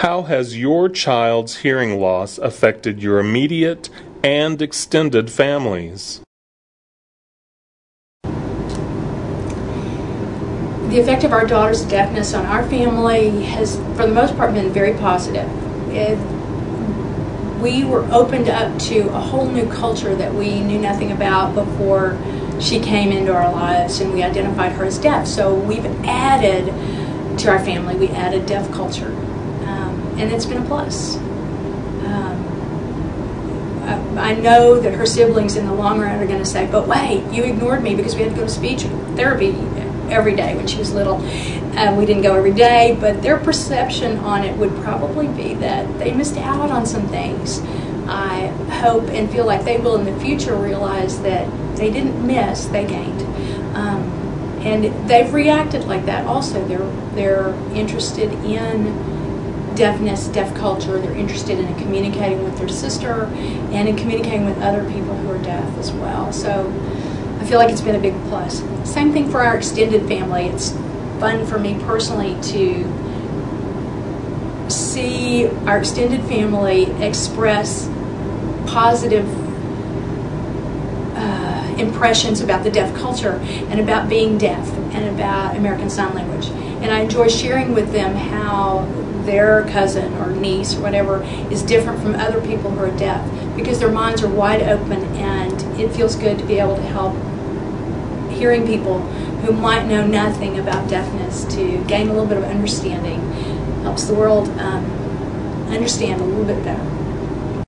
How has your child's hearing loss affected your immediate and extended families? The effect of our daughter's deafness on our family has, for the most part, been very positive. It, we were opened up to a whole new culture that we knew nothing about before she came into our lives and we identified her as deaf. So we've added to our family, we added deaf culture. And it's been a plus. Um, I, I know that her siblings in the long run are going to say, but wait, you ignored me because we had to go to speech therapy every day when she was little. Um, we didn't go every day, but their perception on it would probably be that they missed out on some things. I hope and feel like they will in the future realize that they didn't miss, they gained. Um, and they've reacted like that also. They're, they're interested in deafness, deaf culture. They're interested in communicating with their sister and in communicating with other people who are deaf as well. So I feel like it's been a big plus. Same thing for our extended family. It's fun for me personally to see our extended family express positive uh, impressions about the deaf culture and about being deaf and about American Sign Language. And I enjoy sharing with them how their cousin or niece or whatever is different from other people who are deaf because their minds are wide open and it feels good to be able to help hearing people who might know nothing about deafness to gain a little bit of understanding helps the world um, understand a little bit better.